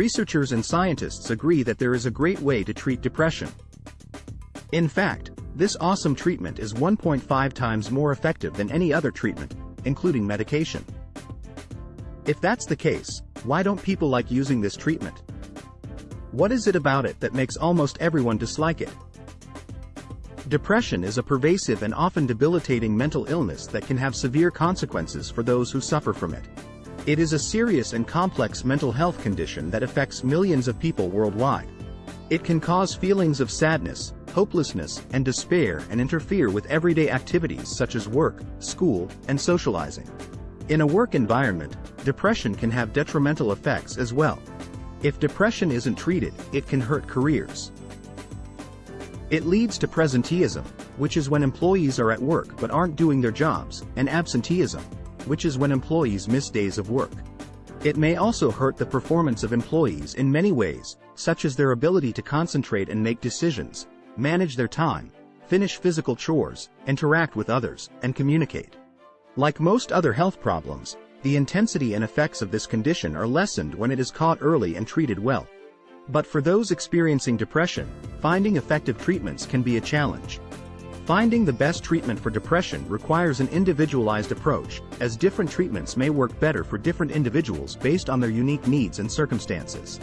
researchers and scientists agree that there is a great way to treat depression. In fact, this awesome treatment is 1.5 times more effective than any other treatment, including medication. If that's the case, why don't people like using this treatment? What is it about it that makes almost everyone dislike it? Depression is a pervasive and often debilitating mental illness that can have severe consequences for those who suffer from it. It is a serious and complex mental health condition that affects millions of people worldwide. It can cause feelings of sadness, hopelessness, and despair and interfere with everyday activities such as work, school, and socializing. In a work environment, depression can have detrimental effects as well. If depression isn't treated, it can hurt careers. It leads to presenteeism, which is when employees are at work but aren't doing their jobs, and absenteeism, which is when employees miss days of work. It may also hurt the performance of employees in many ways, such as their ability to concentrate and make decisions, manage their time, finish physical chores, interact with others, and communicate. Like most other health problems, the intensity and effects of this condition are lessened when it is caught early and treated well. But for those experiencing depression, finding effective treatments can be a challenge. Finding the best treatment for depression requires an individualized approach, as different treatments may work better for different individuals based on their unique needs and circumstances.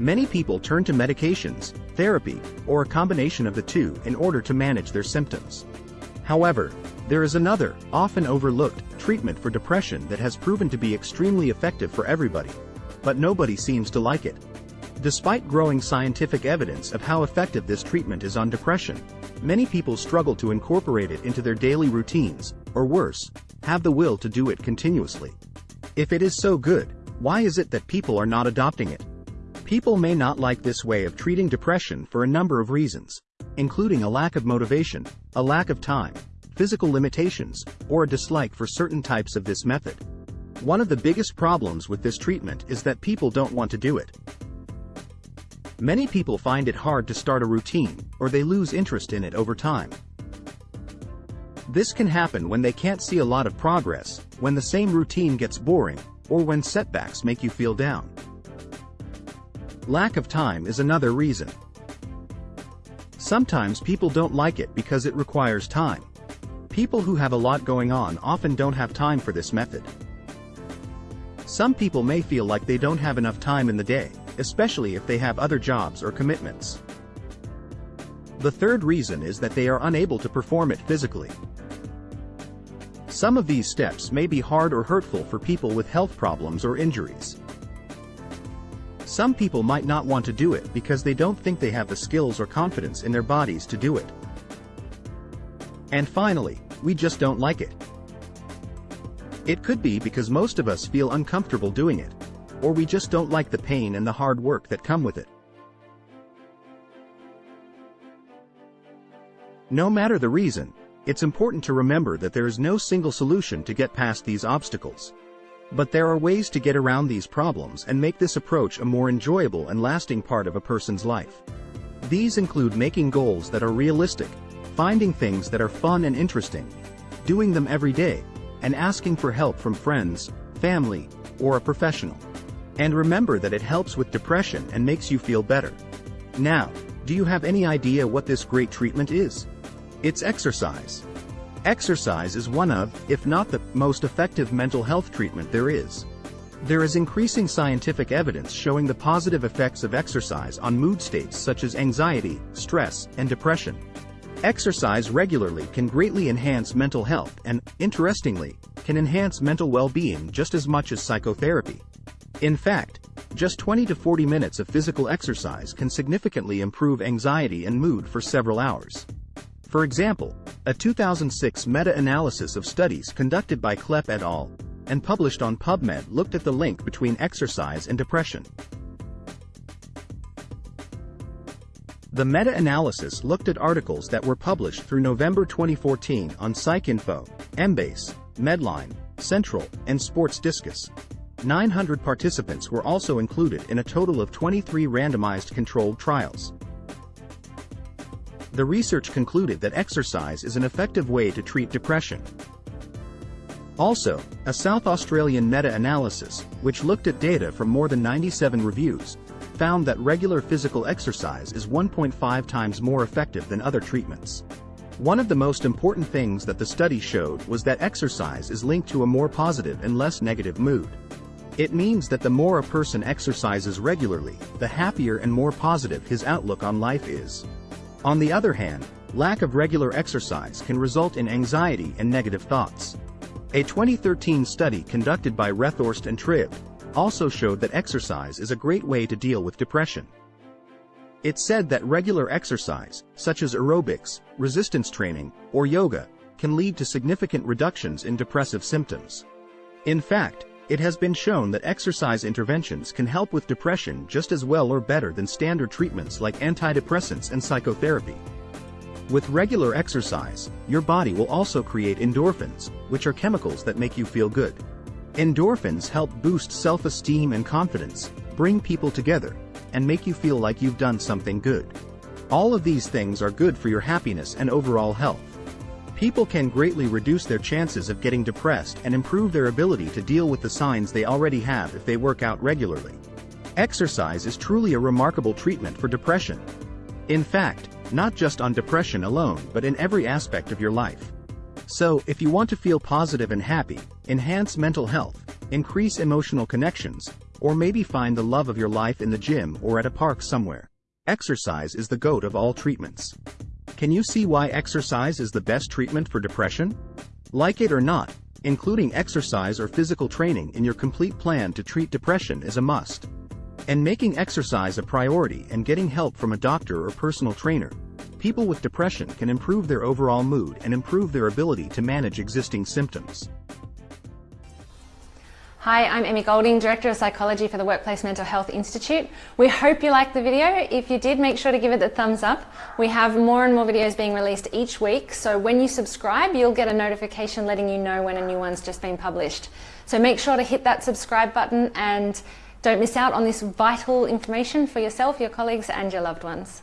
Many people turn to medications, therapy, or a combination of the two in order to manage their symptoms. However, there is another, often overlooked, treatment for depression that has proven to be extremely effective for everybody. But nobody seems to like it. Despite growing scientific evidence of how effective this treatment is on depression, many people struggle to incorporate it into their daily routines, or worse, have the will to do it continuously. If it is so good, why is it that people are not adopting it? People may not like this way of treating depression for a number of reasons, including a lack of motivation, a lack of time, physical limitations, or a dislike for certain types of this method. One of the biggest problems with this treatment is that people don't want to do it. Many people find it hard to start a routine, or they lose interest in it over time. This can happen when they can't see a lot of progress, when the same routine gets boring, or when setbacks make you feel down. Lack of time is another reason. Sometimes people don't like it because it requires time. People who have a lot going on often don't have time for this method. Some people may feel like they don't have enough time in the day, especially if they have other jobs or commitments. The third reason is that they are unable to perform it physically. Some of these steps may be hard or hurtful for people with health problems or injuries. Some people might not want to do it because they don't think they have the skills or confidence in their bodies to do it. And finally, we just don't like it. It could be because most of us feel uncomfortable doing it or we just don't like the pain and the hard work that come with it. No matter the reason, it's important to remember that there is no single solution to get past these obstacles. But there are ways to get around these problems and make this approach a more enjoyable and lasting part of a person's life. These include making goals that are realistic, finding things that are fun and interesting, doing them every day, and asking for help from friends, family, or a professional. And remember that it helps with depression and makes you feel better. Now, do you have any idea what this great treatment is? It's exercise. Exercise is one of, if not the, most effective mental health treatment there is. There is increasing scientific evidence showing the positive effects of exercise on mood states such as anxiety, stress, and depression. Exercise regularly can greatly enhance mental health and, interestingly, can enhance mental well-being just as much as psychotherapy. In fact, just 20 to 40 minutes of physical exercise can significantly improve anxiety and mood for several hours. For example, a 2006 meta-analysis of studies conducted by Klepp et al. and published on PubMed looked at the link between exercise and depression. The meta-analysis looked at articles that were published through November 2014 on PsycInfo, Embase, Medline, Central, and Sports Discus. 900 participants were also included in a total of 23 randomized controlled trials. The research concluded that exercise is an effective way to treat depression. Also, a South Australian meta-analysis, which looked at data from more than 97 reviews, found that regular physical exercise is 1.5 times more effective than other treatments. One of the most important things that the study showed was that exercise is linked to a more positive and less negative mood. It means that the more a person exercises regularly, the happier and more positive his outlook on life is. On the other hand, lack of regular exercise can result in anxiety and negative thoughts. A 2013 study conducted by Rethorst and Tribb also showed that exercise is a great way to deal with depression. It said that regular exercise, such as aerobics, resistance training, or yoga, can lead to significant reductions in depressive symptoms. In fact, it has been shown that exercise interventions can help with depression just as well or better than standard treatments like antidepressants and psychotherapy. With regular exercise, your body will also create endorphins, which are chemicals that make you feel good. Endorphins help boost self-esteem and confidence, bring people together, and make you feel like you've done something good. All of these things are good for your happiness and overall health. People can greatly reduce their chances of getting depressed and improve their ability to deal with the signs they already have if they work out regularly. Exercise is truly a remarkable treatment for depression. In fact, not just on depression alone but in every aspect of your life. So, if you want to feel positive and happy, enhance mental health, increase emotional connections, or maybe find the love of your life in the gym or at a park somewhere. Exercise is the goat of all treatments. Can you see why exercise is the best treatment for depression? Like it or not, including exercise or physical training in your complete plan to treat depression is a must. And making exercise a priority and getting help from a doctor or personal trainer, people with depression can improve their overall mood and improve their ability to manage existing symptoms. Hi, I'm Emmy Golding, Director of Psychology for the Workplace Mental Health Institute. We hope you liked the video. If you did, make sure to give it a thumbs up. We have more and more videos being released each week, so when you subscribe, you'll get a notification letting you know when a new one's just been published. So make sure to hit that subscribe button and don't miss out on this vital information for yourself, your colleagues and your loved ones.